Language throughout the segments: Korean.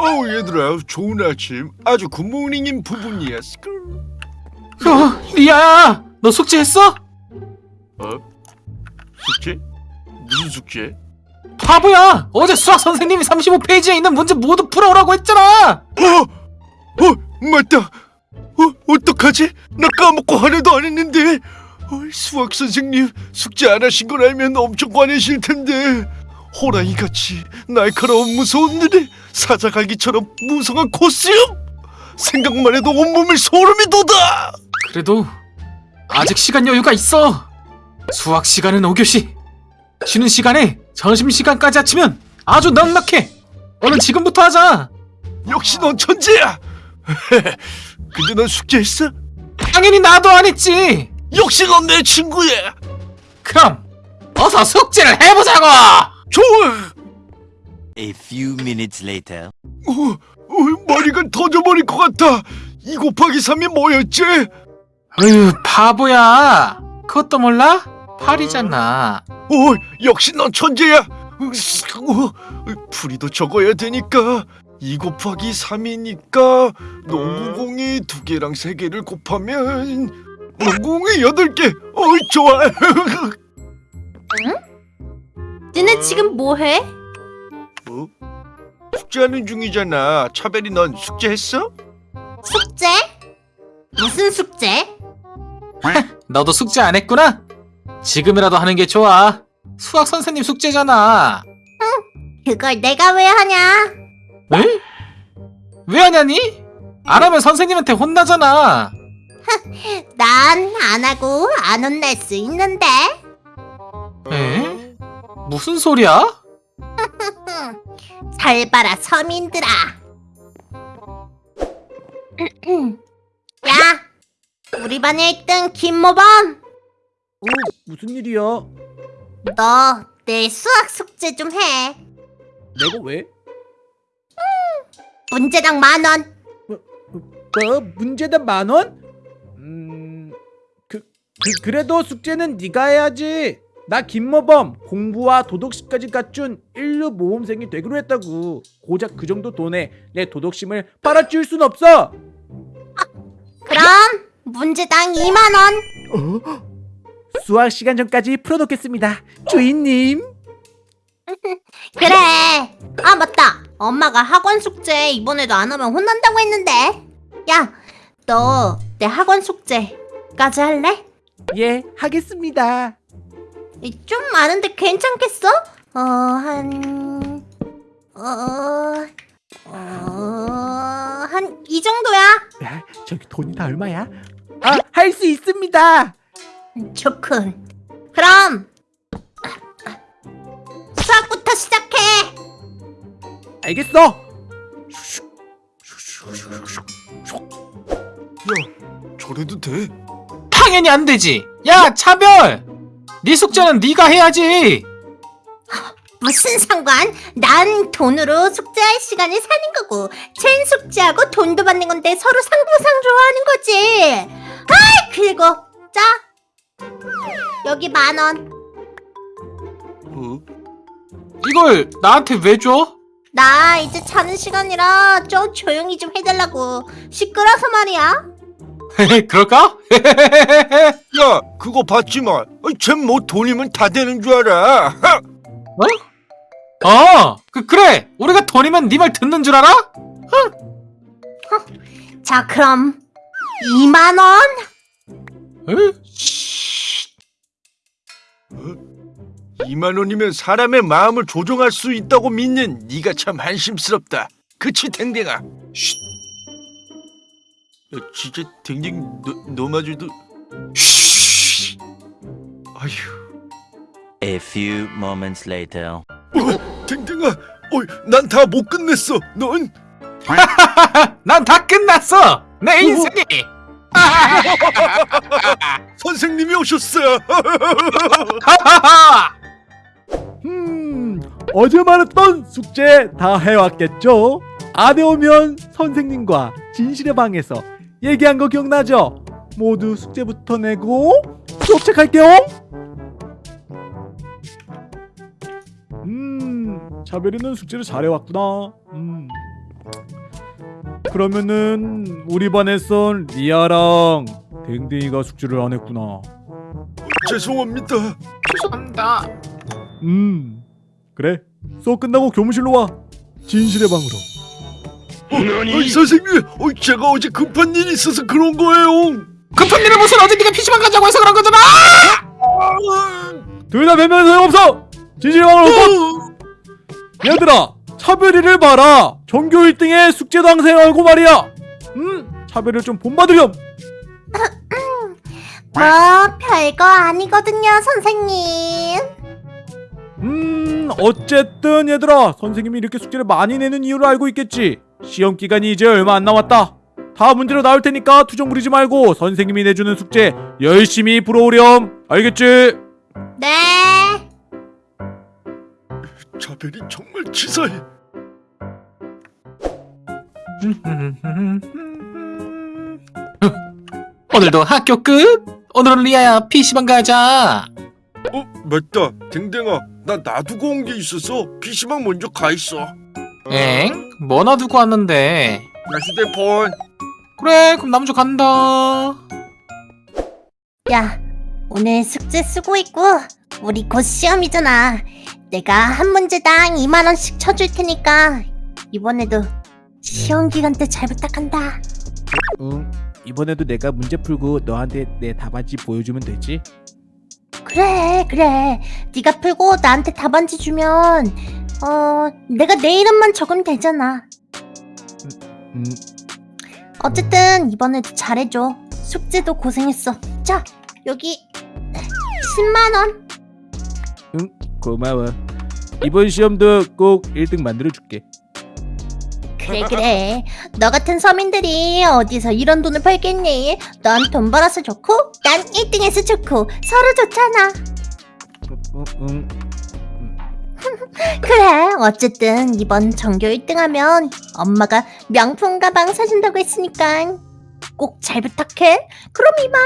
어우 얘들아 좋은 아침 아주 good morning인 부분이야 school 야, 리아야, 너 숙제했어? 어? 숙제? 무슨 숙제? 바보야! 어제 수학 선생님이 35페이지에 있는 문제 모두 풀어오라고 했잖아! 어? 어? 맞다 어? 어떡하지? 나 까먹고 하나도 안 했는데 어, 수학 선생님 숙제 안 하신 걸 알면 엄청 화내실 텐데 호랑이같이 날카로운 무서운 눈에 사자갈기처럼 무성한 코스염 생각만 해도 온몸을 소름이 돋아 그래도 아직 시간 여유가 있어! 수학 시간은 5교시! 쉬는 시간에 점심시간까지 합치면 아주 넉넉해! 얼른 지금부터 하자! 역시 넌 천재야 근데 넌 숙제했어? 당연히 나도 안 했지! 역시 넌 내 친구야 그럼 어서 숙제를 해보자고! 좋아 A few minutes later. 어, 어, 머리가 터져버릴 것 같아 2 곱하기 3이 뭐였지? 으유 바보야! 그것도 몰라? 8이잖아 어, 역시 넌 천재야 으스, 어, 풀이도 적어야 되니까 2 곱하기 3이니까 농구공이 두 개랑 세 개를 곱하면 농구공이 8개 어이 좋아 너네 지금 뭐 해? 어? 숙제하는 중이잖아 차별이 넌 숙제했어? 숙제? 무슨 숙제? 너도 숙제 안 했구나? 지금이라도 하는 게 좋아 수학 선생님 숙제잖아 그걸 내가 왜 하냐? 에? 왜 하냐니? 안 하면 선생님한테 혼나잖아 난 안 하고 안 혼날 수 있는데. 에? 무슨 소리야? 잘 봐라 서민들아. 야, 우리 반 1등 김모범. 어, 무슨 일이야? 너 내 수학 숙제 좀 해. 내가 왜? 문제당 만 원. 뭐 문제다 만 원? 음, 그, 그 그래도 숙제는 네가 해야지. 나 김모범 공부와 도덕심까지 갖춘 인류 모범생이 되기로 했다고. 고작 그 정도 돈에 내 도덕심을 빨아치울 순 없어. 그럼 문제당 2만 원. 수학 시간 전까지 풀어놓겠습니다, 주인님. 그래. 아 맞다. 엄마가 학원 숙제 이번에도 안 하면 혼난다고 했는데. 야, 너 내 학원 숙제까지 할래? 예, 하겠습니다. 이, 좀 많은데 괜찮겠어? 어, 한... 어... 어... 한 이 정도야. 야, 저기 돈이 다 얼마야? 아, 할 수 있습니다. 좋군. 그럼 수학부터 시작해. 알겠어. 야 저래도 돼? 당연히 안 되지 야 차별 네 숙제는 네가 해야지 무슨 상관? 난 돈으로 숙제할 시간을 사는 거고, 쟨 숙제하고 돈도 받는 건데 서로 상부상조하는 거지. 아, 그리고 자, 여기 만 원. 어? 이걸 나한테 왜 줘? 나 이제 자는 시간이라 좀 조용히 좀 해달라고. 시끄러서 말이야. 그럴까? 야 그거 봤지만 쟨뭐 돈이면 다 되는 줄 알아 어 그, 그래 우리가 돈이면 네 말 듣는 줄 알아? 자, 그럼 2만 원. 에? 2만 원이면 사람의 마음을 조종할 수 있다고 믿는 네가 참 한심스럽다. 그치 댕댕아? 쉿. 야, 진짜 댕댕 너, 너마저도 쉿. 아휴, A few moments later. 어, 댕댕아, 어이, 난다 못 끝냈어. 넌? 난 다 끝났어 내 인생이 선생님이 오셨어요. 하하하 음, 어제 말했던 숙제 다 해왔겠죠? 안 해오면 선생님과 진실의 방에서 얘기한 거 기억나죠? 모두 숙제부터 내고 수업 시작할게요. 음, 차별이는 숙제를 잘해왔구나. 음, 그러면은 우리 반에선 리아랑 댕댕이가 숙제를 안 했구나. 죄송합니다. 죄송합니다. 음 그래 수업 끝나고 교무실로 와 진실의 방으로 어이, 선생님, 어, 제가 어제 급한 일이 있어서 그런 거예요. 급한 일은 무슨 어제 네가 PC방 가자고 해서 그런 거잖아. 둘다 변명 소용없어! 진실의 방으로 곧 얘들아 차별이를 봐라. 전교 1등의 숙제도 항생하고 말이야. 음 차별을 좀 본받으렴. 뭐 별거 아니거든요 선생님. 음 어쨌든 얘들아 선생님이 이렇게 숙제를 많이 내는 이유를 알고 있겠지 시험 기간이 이제 얼마 안 남았다 다음 문제로 나올 테니까 투정 부리지 말고 선생님이 내주는 숙제 열심히 풀어오렴 알겠지? 네 차별이 정말 치사해. 오늘도 학교 끝. 오늘은 리아야 PC방 가자. 어, 맞다. 댕댕아, 나 놔두고 온 게 있어서 PC방 먼저 가 있어. 엥? 뭐 놔두고 왔는데? 나 휴대폰. 그래 그럼 나 먼저 간다. 야, 오늘 숙제 쓰고 있고 우리 곧 시험이잖아. 내가 한 문제당 2만 원씩 쳐줄 테니까 이번에도 시험 기간 때 잘 부탁한다. 응 이번에도 내가 문제 풀고 너한테 내 답안지 보여주면 되지? 그래, 그래. 네가 풀고 나한테 답안지 주면 어, 내가 내 이름만 적으면 되잖아. 음 어쨌든 이번에도 잘해줘. 숙제도 고생했어. 자, 여기 10만 원. 고마워 이번 시험도 꼭 1등 만들어줄게 그래 그래 너 같은 서민들이 어디서 이런 돈을 벌겠니 넌 돈 벌어서 좋고 난 1등해서 좋고 서로 좋잖아 응, 응. 그래 어쨌든 이번 전교 1등하면 엄마가 명품 가방 사준다고 했으니까 꼭 잘 부탁해. 그럼 이만.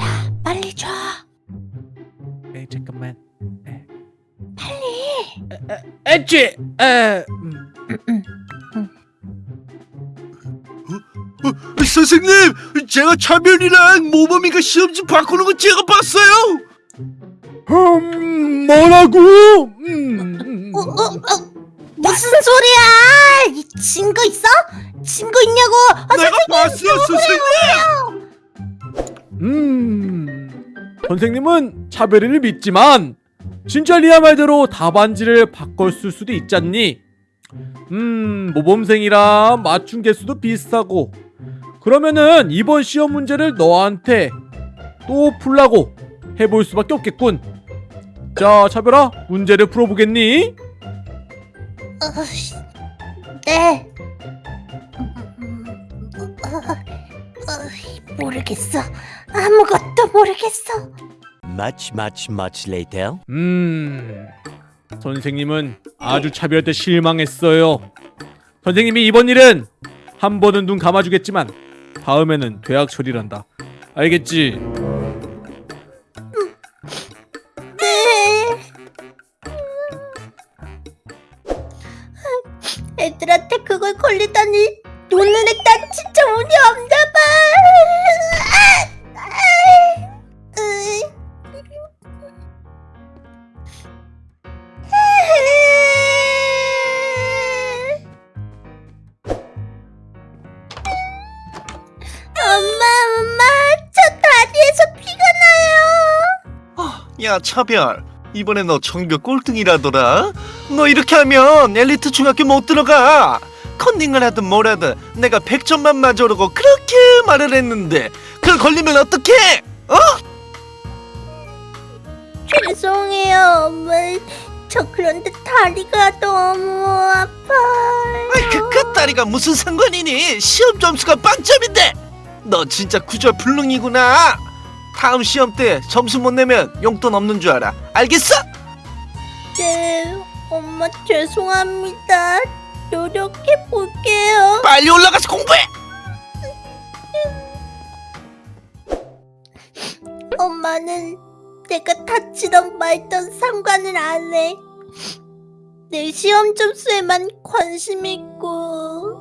야 빨리 줘. 에 잠깐만. 빨리. 엣지 에. 음. 어, 선생님, 제가 차별이랑 모범이가 시험지 바꾸는 거 제가 봤어요. 음, 뭐라고? 음, 음. 어, 어, 어, 무슨 소리야? 이 증거 있어? 증거 있냐고? 아, 내가 봤어요, 선생님. 음, 선생님은 차별이를 믿지만 진짜 리아 말대로 답안지를 바꿨을 수도 있잖니. 음, 모범생이라 맞춘 개수도 비슷하고 그러면은 이번 시험 문제를 너한테 또 풀라고 해볼 수밖에 없겠군. 자, 차별아, 문제를 풀어보겠니? 어, 씨, 네. 음, 어, 어, 모르겠어. 아무것도 모르겠어. Much, much, much later. 음, 선생님은 아주 차별한테 실망했어요. 선생님이 이번 일은 한 번은 눈 감아주겠지만 다음에는 대학 처리란다. 알겠지? 네. 애들한테 그걸 걸리다니 오늘의 난 진짜 운이 없나 봐. 나요. 야, 차별. 이번에 너 전교 꼴등이라더라. 너 이렇게 하면 엘리트 중학교 못 들어가. 컨닝을 하든 뭘 하든 내가 100점만 맞으라고 그렇게 말을 했는데 그걸 걸리면 어떡해? 어? 죄송해요, 엄마. 저 그런데 다리가 너무 아파요. 아이, 그, 그 다리가 무슨 상관이니? 시험 점수가 빵점인데. 너 진짜 구절 불능이구나. 다음 시험 때 점수 못 내면 용돈 없는 줄 알아. 알겠어? 네 엄마 죄송합니다. 노력해 볼게요. 빨리 올라가서 공부해! 엄마는 내가 다치던 말던 상관을 안해. 내 시험 점수에만 관심 있고.